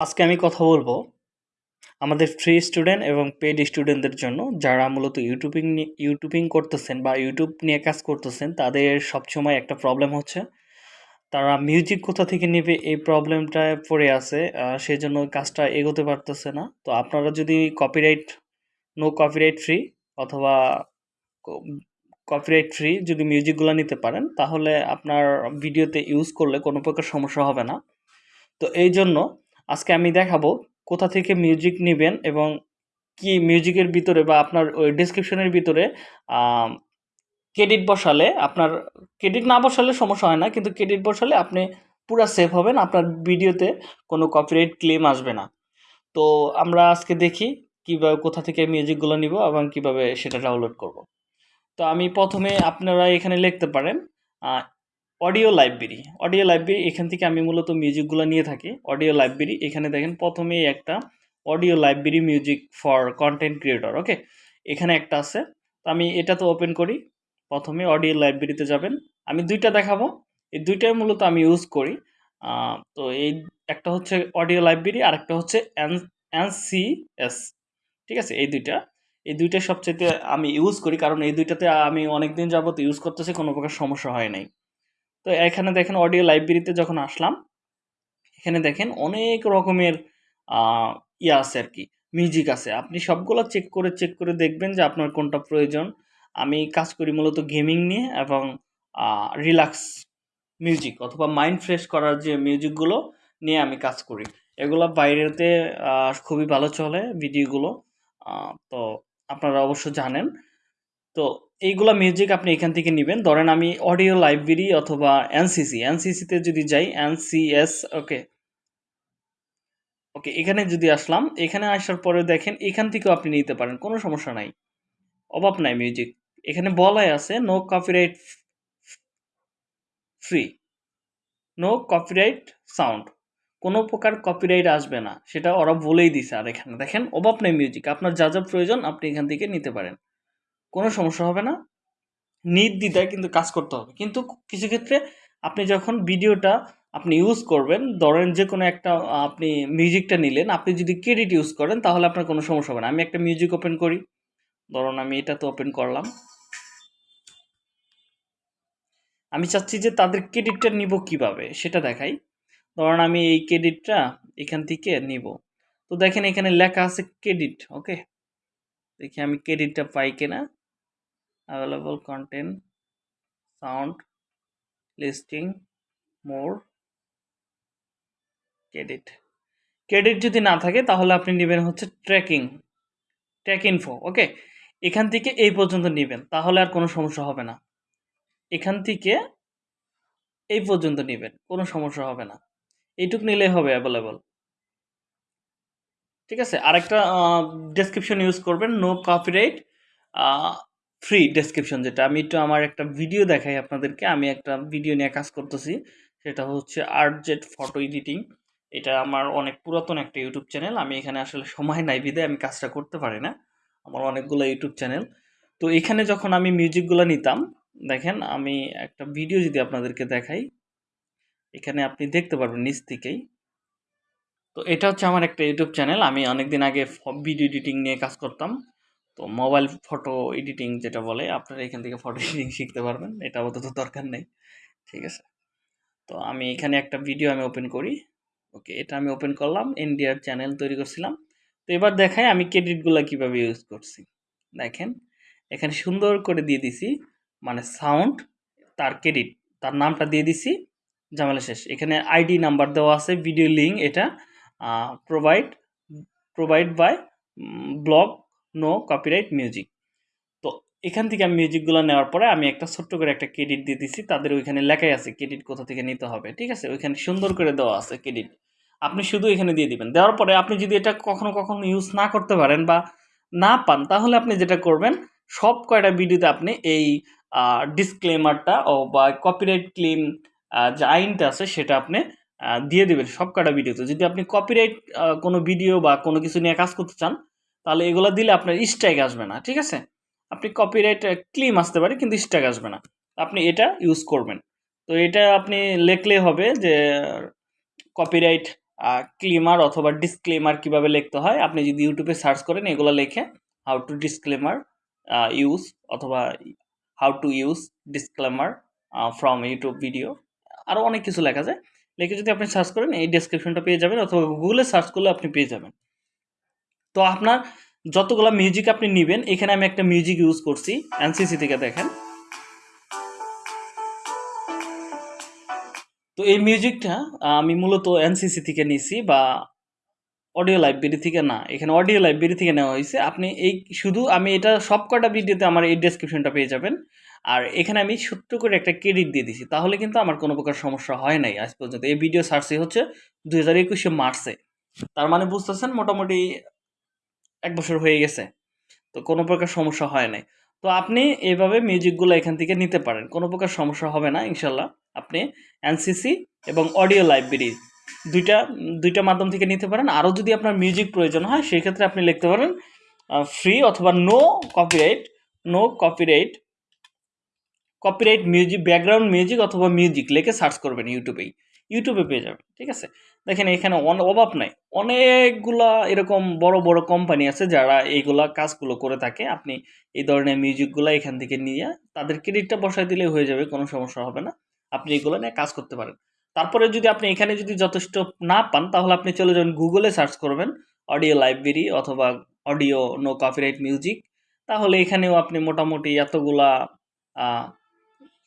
আজকে আমি কথা বলব আমাদের ফ্রি স্টুডেন্ট এবং পেড স্টুডেন্টদের জন্য যারা মূলত ইউটিউবিং ইউটিউবিং করতেছেন বা ইউটিউব নিয়ে কাজ করতেছেন, তাদের সবসময় একটা প্রবলেম হচ্ছে। তারা মিউজিক কোথা থেকে নেবে এই প্রবলেমটায় পড়ে আছে সেই জন্য কাজটা এগোতে পারতেছে না। তো আপনারা যদি কপিরাইট নো কপিরাইট ফ্রি অথবা কপিরাইট ফ্রি যদি মিউজিকগুলো নিতে পারেন, তাহলে আপনার ভিডিওতে ইউজ করলে কোনো প্রকার সমস্যা হবে না। তো এই জন্য আজকে আমি দেখাবো কোথা থেকে মিউজিক নেবেন এবং কি মিউজিকের ভিতরে বা আপনার ওই ডিসক্রিপশনের ভিতরে ক্রেডিট বসালে আপনার ক্রেডিট না বসালে সমস্যা হয় না, কিন্তু ক্রেডিট বসালে আপনি পুরো সেফ হবেন, আপনার ভিডিওতে কোনো কপিরাইট ক্লেম আসবে না। তো আমরা আজকে দেখি কীভাবে, কোথা থেকে মিউজিকগুলো নিব এবং কীভাবে সেটা ডাউনলোড করব। তো আমি প্রথমে আপনারা এখানে লিখতে পারেন অডিও লাইব্রেরি অডিও লাইব্রেরি এখান থেকে আমি মূলত মিউজিকগুলো নিয়ে থাকি। অডিও লাইব্রেরি এখানে দেখেন প্রথমেই একটা audio library music for content creator okay এখানে একটা আছে। তো আমি এটা তো ওপেন করি। প্রথমে অডিও লাইব্রেরিতে যাবেন। আমি দুইটা দেখাবো। এই দুইটাই মূলত আমি ইউজ করি। তো এই একটা হচ্ছে অডিও লাইব্রেরি আর একটা হচ্ছে এন এনসিএস ঠিক আছে? এই দুইটা। এই দুইটা সবচেয়ে আমি ইউজ করি। কারণ এই দুইটাতে আমি অনেক দিন যাবত ইউজ করতেছি, কোনো প্রকার সমস্যা হয় নাই। তো এখানে দেখেন অডিও লাইব্রেরিতে যখন আসলাম, এখানে দেখেন অনেক রকমের ইয়ে আছে আর কি মিউজিক আছে। আপনি সবগুলো চেক করে চেক করে দেখবেন যে আপনার কোনটা প্রয়োজন। আমি কাজ করি মূলত গেমিং নিয়ে এবং রিল্যাক্স মিউজিক অথবা মাইন্ড ফ্রেশ করার যে মিউজিকগুলো নিয়ে আমি কাজ করি। এগুলো বাইরেতে খুবই ভালো চলে ভিডিওগুলো তো আপনারা অবশ্য জানেন। তো এইগুলা মিউজিক আপনি এখান থেকে নেবেন। ধরেন আমি অডিও লাইব্রেরি অথবা এনসিসি এনসিসিতে যদি যাই এনসিএস ওকে ওকে এখানে যদি আসলাম, এখানে আসার পরে দেখেন এখান থেকেও আপনি নিতে পারেন, কোনো সমস্যা নাই। অভাব নাই মিউজিক এখানে বলাই আছে no copyright free no copyright sound কোনো প্রকার কপিরাইট আসবে না। সেটা ওরা বলেই দিছে আর এখানে। দেখেন, অভাব নেই মিউজিক আপনার যা যা প্রয়োজন আপনি এখান থেকে নিতে পারেন। কোনো সমস্যা হবে না। নির্দ্বিধায় কিন্তু কাজ করতে হবে। কিন্তু কিছু ক্ষেত্রে আপনি যখন ভিডিওটা আপনি ইউজ করবেন, ধরেন যে কোনো একটা আপনি মিউজিকটা নিলেন, আপনি যদি ক্রেডিট ইউজ করেন, তাহলে আপনার কোনো সমস্যা হবে না। আমি একটা মিউজিক ওপেন করি। ধরুন আমি এটা তো ওপেন করলাম। আমি চাচ্ছি যে তাদের ক্রেডিটটা নিব কীভাবে? সেটা দেখাই। ধরুন আমি এই ক্রেডিটটা এখান থেকে নিব। তো দেখেন এখানে লেখা আছে ক্রেডিট ওকে দেখি আমি ক্রেডিটটা পাই কিনা। Available content sound listing more credit credit যদি না থাকে, তাহলে আপনি নেবেন হচ্ছে ট্র্যাকিং ট্র্যাক ইনফো ওকে এখান থেকে এই পর্যন্ত নেবেন, তাহলে আর কোনো সমস্যা হবে না। এখান থেকে এই পর্যন্ত নেবেন, কোনো সমস্যা হবে না। এইটুক নিলেই হবে অ্যাভেলেবল ঠিক আছে? আরেকটা ডেসক্রিপশন ইউজ করবেন নো কপিরাইট ফ্রি ডেসক্রিপশন যেটা। আমি একটু আমার একটা ভিডিও দেখাই আপনাদেরকে। আমি একটা ভিডিও নিয়ে কাজ করতেছি। সেটা হচ্ছে আর্ট জেট ফটো এডিটিং এটা আমার অনেক পুরাতন একটা ইউটিউব চ্যানেল আমি এখানে আসলে সময় নাই বিদে আমি কাজটা করতে পারি না। আমার অনেকগুলো ইউটিউব চ্যানেল তো এখানে যখন আমি মিউজিকগুলো নিতাম, দেখেন আমি একটা ভিডিও যদি আপনাদেরকে দেখাই, এখানে আপনি দেখতে পারবেন নিচ থেকেই। তো এটা হচ্ছে আমার একটা ইউটিউব চ্যানেল আমি অনেকদিন আগে ভিডিও এডিটিং নিয়ে কাজ করতাম। তো মোবাইল ফটো এডিটিং যেটা বলে, আপনারা এখান থেকে ফটো এডিটিং শিখতে পারবেন, এটা আপাতত দরকার নেই, ঠিক আছে? তো আমি এখানে একটা ভিডিও আমি ওপেন করি ওকে এটা আমি ওপেন করলাম ইন্ডিয়ার চ্যানেল তৈরি করছিলাম, তো এবার দেখাই আমি ক্রেডিটগুলো কীভাবে ইউজ করছি। দেখেন, এখানে সুন্দর করে দিয়ে দিছি মানে সাউন্ড তার ক্রেডিট তার নামটা দিয়ে দিছি, ঝামেলা শেষ। এখানে আইডি নাম্বার দেওয়া আছে ভিডিও লিঙ্ক এটা provide provide by blog no copyright music তো এখান থেকে আমি মিউজিকগুলো নেওয়ার পরে আমি একটা ছোট্ট করে একটা ক্রেডিট দিয়ে দিছি। তাদের ওইখানে লেখাই আছে ক্রেডিট কোথা থেকে নিতে হবে, ঠিক আছে? ওইখানে সুন্দর করে দেওয়া আছে ক্রেডিট আপনি শুধু এখানে দিয়ে দিবেন। দেওয়ার পরে আপনি যদি এটা কখনো কখনো ইউজ না করতে পারেন বা না পান, তাহলে আপনি যেটা করবেন, সব কয়টা ভিডিওতে আপনি এই ডিসক্লেমারটা ও বা কপিরাইট ক্লেম যে আইনটা আছে সেটা আপনি দিয়ে দেবেন সব কয়টা ভিডিওতে যদি আপনি কপিরাইট কোনো ভিডিও বা কোনো কিছু নিয়ে কাজ করতে চান তাহলে এগুলো দিলে আপনার স্ট্রাইক আসবে না, ঠিক আছে? আপনি কপিরাইট ক্লিম আসতে পারে, কিন্তু স্ট্রাইক আসবে না। আপনি এটা ইউজ করবেন। তো এটা আপনি লেখলে হবে যে কপিরাইট ক্লিমার অথবা ডিসক্লেমার কীভাবে লিখতে হয়, আপনি যদি ইউটিউবে সার্চ করেন, এগুলো লেখে হাউ টু ডিসক্লেমার ইউজ অথবা how to use disclaimer from YouTube video আরও অনেক কিছু লেখা যায়। লিখে যদি আপনি সার্চ করেন, এই ডেসক্রিপশনটা পেয়ে যাবেন, অথবা গুগলে সার্চ করলে আপনি পেয়ে যাবেন। তো আপনার যতগুলো মিউজিক আপনি নেবেন, এখানে আমি একটা মিউজিক ইউজ করছি এনসিসি থেকে দেখেন। তো এই মিউজিকটা আমি মূলত এনসিসি থেকে নিছি বা অডিও লাইব্রেরি থেকে না, এখানে অডিও লাইব্রেরি থেকে নেওয়া হয়েছে। আপনি এই শুধু আমি এটা সব কটা ভিডিওতে আমার এই ডেসক্রিপশনটা পেয়ে যাবেন। আর এখানে আমি ছোট্ট করে একটা ক্রেডিট দিয়ে দিছি, তাহলে কিন্তু আমার কোনো প্রকার সমস্যা হয় নাই আজ পর্যন্ত। এই ভিডিও সার্চে হচ্ছে দু হাজার একুশে মার্চে। তার মানে বুঝতেছেন, মোটামুটি এক বছর হয়ে গেছে। তো কোনো প্রকার সমস্যা হয় নাই। তো আপনি এইভাবে মিউজিকগুলো এখান থেকে নিতে পারেন। কোনো প্রকার সমস্যা হবে না, ইনশাল্লাহ। আপনি এনসিসি এবং অডিও লাইব্রেরি দুইটা দুইটা মাধ্যম থেকে নিতে পারেন। আরও যদি আপনার মিউজিক প্রয়োজন হয় সেই ক্ষেত্রে আপনি লিখতে পারেন ফ্রি অথবা no copyright no copyright copyright music background music অথবা মিউজিক লিখে সার্চ করবেন ইউটিউবেই ইউটিউবে পেয়ে যাবেন ঠিক আছে? দেখেন এখানে অভাব নাই। অনেকগুলা এরকম বড় বড় কোম্পানি আছে যারা এইগুলা কাজগুলো করে থাকে। আপনি এই ধরনের মিউজিকগুলো এখান থেকে নিয়ে তাদের ক্রেডিটটা বসায় দিলে হয়ে যাবে, কোনো সমস্যা হবে না। আপনি এগুলো নিয়ে কাজ করতে পারেন। তারপরে যদি আপনি এখানে যদি যথেষ্ট না পান, তাহলে আপনি চলে যাবেন গুগলে সার্চ করবেন অডিও লাইব্রেরি অথবা অডিও নো কপিরাইট মিউজিক তাহলে এখানেও আপনি মোটামুটি এতগুলা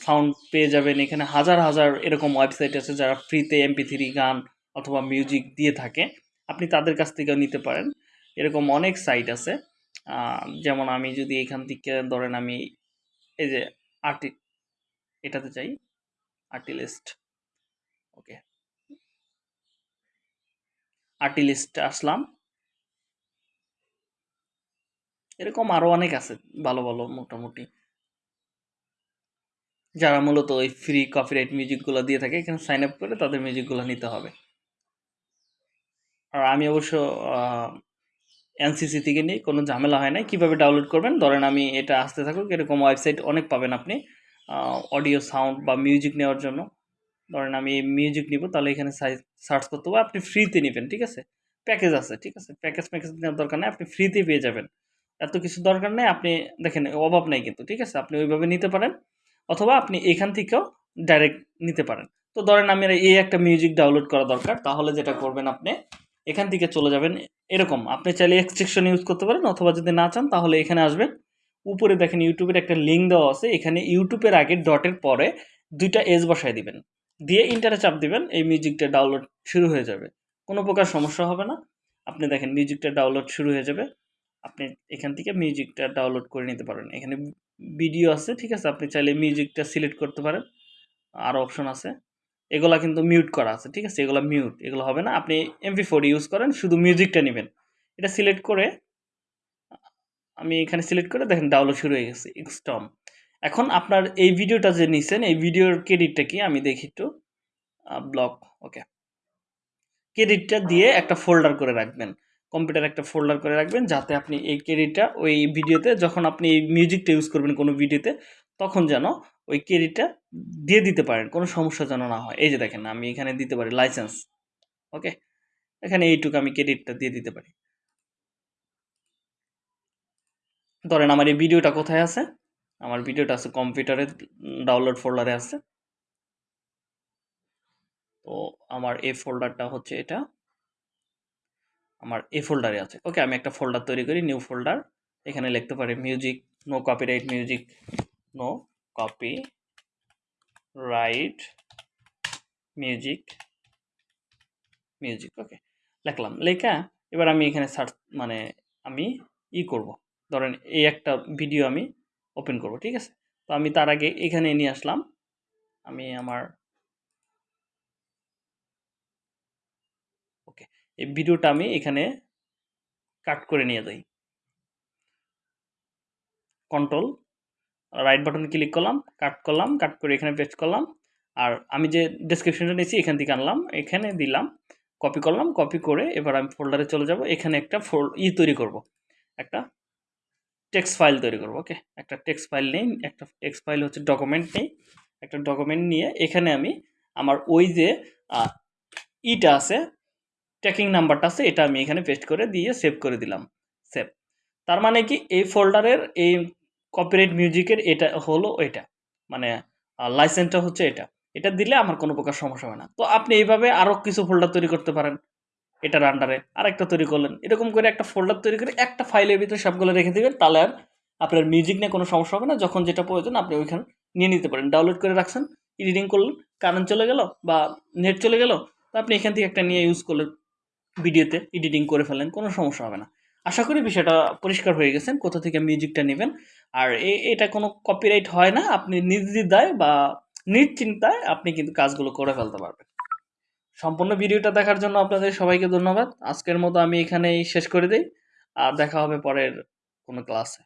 সাউন্ড পেয়ে যাবেন। এখানে হাজার হাজার এরকম ওয়েবসাইট আছে যারা ফ্রিতে এমপি থ্রি গান অথবা মিউজিক দিয়ে থাকে। আপনি তাদের কাছ থেকেও নিতে পারেন। এরকম অনেক সাইট আছে। যেমন আমি যদি এখান থেকে ধরেন আমি এই যে আর্টি এটাতে চাই আর্টিলিস্ট ওকে আর্টিলিস্ট আসলাম। এরকম আরও অনেক আছে ভালো ভালো মোটামুটি। যারা মূলত ওই ফ্রি কপিরাইট মিউজিকগুলো দিয়ে থাকে, এখানে সাইন আপ করে তাদের মিউজিকগুলো নিতে হবে। আর আমি অবশ্য এনসিসি থেকে নিই কোনো ঝামেলা হয় না কীভাবে ডাউনলোড করবেন? ধরেন আমি এটা আসতে থাকুক, এরকম ওয়েবসাইট অনেক পাবেন আপনি অডিও সাউন্ড বা মিউজিক নেওয়ার জন্য। ধরেন আমি মিউজিক নিব, তাহলে এখানে সার্চ করতে হবে। আপনি ফ্রিতে নেবেন, ঠিক আছে? প্যাকেজ আছে, ঠিক আছে? প্যাকেজ প্যাকেজ নেওয়ার দরকার নেই, আপনি ফ্রিতে পেয়ে যাবেন। এত কিছু দরকার নেই, আপনি দেখেন, অভাব নেই কিন্তু, ঠিক আছে? আপনি ওইভাবে নিতে পারেন। অথবা আপনি এখান থেকেও ডাইরেক্ট নিতে পারেন। তো ধরেন আমি এই একটা মিউজিক ডাউনলোড করা দরকার, তাহলে যেটা করবেন আপনি, এখান থেকে চলে যাবেন এরকম। আপনি চাইলে এক্সট্রেকশন ইউজ করতে পারেন, অথবা যদি না চান, তাহলে এখানে আসবেন। উপরে দেখেন ইউটিউবের একটা লিঙ্ক দেওয়া আছে, এখানে ইউটিউবের আগে ডটের পরে দুইটা এজ বসায় দিবেন। দিয়ে ইন্টারে চাপ দিবেন, এই মিউজিকটা ডাউনলোড শুরু হয়ে যাবে। কোনো প্রকার সমস্যা হবে না। আপনি দেখেন মিউজিকটা ডাউনলোড শুরু হয়ে যাবে। আপনি এখান থেকে মিউজিকটা ডাউনলোড করে নিতে পারেন। এখানে ভিডিও আছে, ঠিক আছে? আপনি চাইলে মিউজিকটা সিলেক্ট করতে পারেন। আর অপশন আছে। এগুলা কিন্তু মিউট করা আছে, ঠিক আছে? এগুলো মিউট এগুলো হবে না। আপনি এমপি ফোর ইউজ করেন, শুধু মিউজিকটা নেবেন। এটা সিলেক্ট করে, আমি এখানে সিলেক্ট করে দেখেন ডাউনলোড শুরু হয়ে গেছে এক্সটম এখন আপনার এই ভিডিওটা যে নিছেন, এই ভিডিওর ক্রেডিটটা কি? আমি দেখি একটু। ব্লক ওকে ক্রেডিটটা দিয়ে একটা ফোল্ডার করে রাখবেন। কম্পিউটার একটা ফোল্ডার করে রাখবেন যাতে আপনি এই ক্রেডিটটা ওই ভিডিওতে যখন আপনি এই মিউজিকটা ইউজ করবেন কোনো ভিডিওতে তখন যেন ওই ক্রেডিটটা দিয়ে দিতে পারেন, কোনো সমস্যা যেন না হয়। এই যে দেখেন, আমি এখানে দিতে পারি লাইসেন্স ওকে এখানে এইটুকু আমি ক্রেডিটটা দিয়ে দিতে পারি। ধরেন আমার এই ভিডিওটা কোথায় আছে? আমার ভিডিওটা আছে কম্পিউটারে ডাউনলোড ফোল্ডারে আছে। তো আমার এই ফোল্ডারটা হচ্ছে এটা। আমার এই ফোল্ডারে আছে। ওকে আমি একটা ফোল্ডার তৈরি করি নিউ ফোল্ডার এখানে লিখতে পারি music no copyright music no copyright music music okay লিখলাম, লেখা এবার আমি এখানে সার্চ মানে আমি ই করব। ধরেন এই একটা ভিডিও আমি ওপেন করব, ঠিক আছে? তো আমি তার আগে এখানে নিয়ে আসলাম। আমি আমার ওকে এই ভিডিওটা আমি এখানে কাট করে নিয়ে যাই। কন্ট্রোল রাইট বাটনে ক্লিক করলাম কাট করলাম কাট করে এখানে পেস্ট করলাম, আর আমি যে ডেসক্রিপশনটা নিয়েছি, এখান থেকে আনলাম, এখানে দিলাম কপি করলাম কপি করে এবার আমি ফোল্ডারে চলে যাব, এখানে একটা ফোল ই তৈরি করব, একটা টেক্সট ফাইল তৈরি করব ওকে একটা টেক্সট ফাইল নেই, একটা টেক্সট ফাইল হচ্ছে ডকুমেন্ট নেই, একটা ডকুমেন্ট নিয়ে এখানে আমি আমার ওই যে ইটা আছে ট্র্যাকিং নাম্বারটা আছে, এটা আমি এখানে পেস্ট করে দিয়ে সেভ করে দিলাম। সেভ তার মানে কি, এই ফোল্ডারের এই কপিরাইট মিউজিকের এটা হলো এটা। মানে লাইসেন্সটা হচ্ছে এটা। এটা দিলে আমার কোনো প্রকার সমস্যা হয় না। তো আপনি এইভাবে আরও কিছু ফোল্ডার তৈরি করতে পারেন। এটার আন্ডারে আরেকটা তৈরি করলেন। এরকম করে একটা ফোল্ডার তৈরি করে একটা ফাইলের ভিতরে সবগুলো রেখে দেবেন, তাহলে আর আপনার মিউজিক নিয়ে কোনো সমস্যা হবে না। যখন যেটা প্রয়োজন, আপনি ওইখানে নিয়ে নিতে পারেন। ডাউনলোড করে রাখছেন এডিটিং করলেন কারেন্ট চলে গেল বা নেট চলে গেল, তো আপনি এখান থেকে একটা নিয়ে ইউজ করলেন। ভিডিওতে এডিটিং করে ফেলেন, কোনো সমস্যা হবে না। আশা করি বিষয়টা পরিষ্কার হয়ে গেছেন কোথা থেকে মিউজিকটা নেবেন। আর এটা কোনো কপিরাইট হয় না, আপনি নির্দিদায় বা নিশ্চিন্তায় আপনি কিন্তু কাজগুলো করে ফেলতে পারবেন। সম্পূর্ণ ভিডিওটা দেখার জন্য আপনাদের সবাইকে ধন্যবাদ। আজকের মতো আমি এখানেই শেষ করে দিই, আর দেখা হবে পরের কোনো ক্লাসে